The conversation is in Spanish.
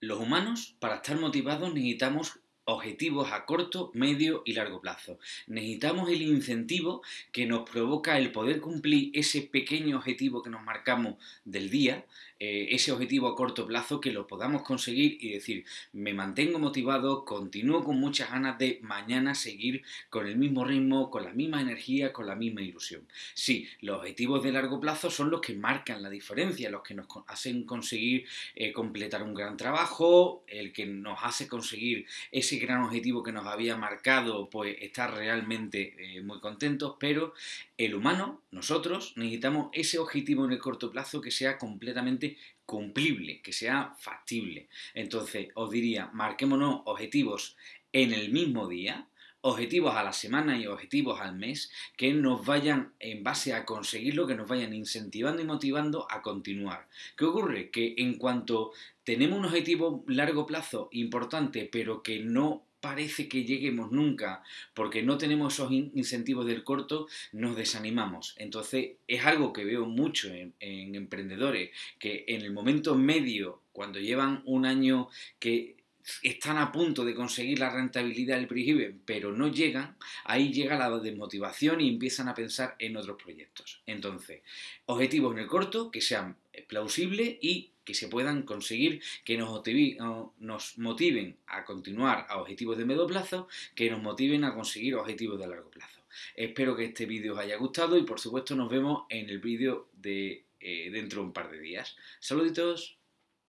Los humanos, para estar motivados, necesitamos objetivos a corto, medio y largo plazo. Necesitamos el incentivo que nos provoca el poder cumplir ese pequeño objetivo que nos marcamos del día, eh, ese objetivo a corto plazo que lo podamos conseguir y decir, me mantengo motivado, continúo con muchas ganas de mañana seguir con el mismo ritmo, con la misma energía, con la misma ilusión. Sí, los objetivos de largo plazo son los que marcan la diferencia, los que nos hacen conseguir eh, completar un gran trabajo, el que nos hace conseguir ese gran objetivo que nos había marcado, pues estar realmente eh, muy contentos, pero el humano, nosotros, necesitamos ese objetivo en el corto plazo que sea completamente cumplible, que sea factible. Entonces, os diría, marquémonos objetivos en el mismo día, objetivos a la semana y objetivos al mes que nos vayan en base a conseguirlo, que nos vayan incentivando y motivando a continuar. ¿Qué ocurre? Que en cuanto tenemos un objetivo largo plazo importante, pero que no parece que lleguemos nunca porque no tenemos esos incentivos del corto, nos desanimamos. Entonces es algo que veo mucho en, en emprendedores que en el momento medio, cuando llevan un año que están a punto de conseguir la rentabilidad del break pero no llegan, ahí llega la desmotivación y empiezan a pensar en otros proyectos. Entonces, objetivos en el corto que sean plausibles y que se puedan conseguir, que nos, nos motiven a continuar a objetivos de medio plazo, que nos motiven a conseguir objetivos de largo plazo. Espero que este vídeo os haya gustado y por supuesto nos vemos en el vídeo de eh, dentro de un par de días. Saluditos.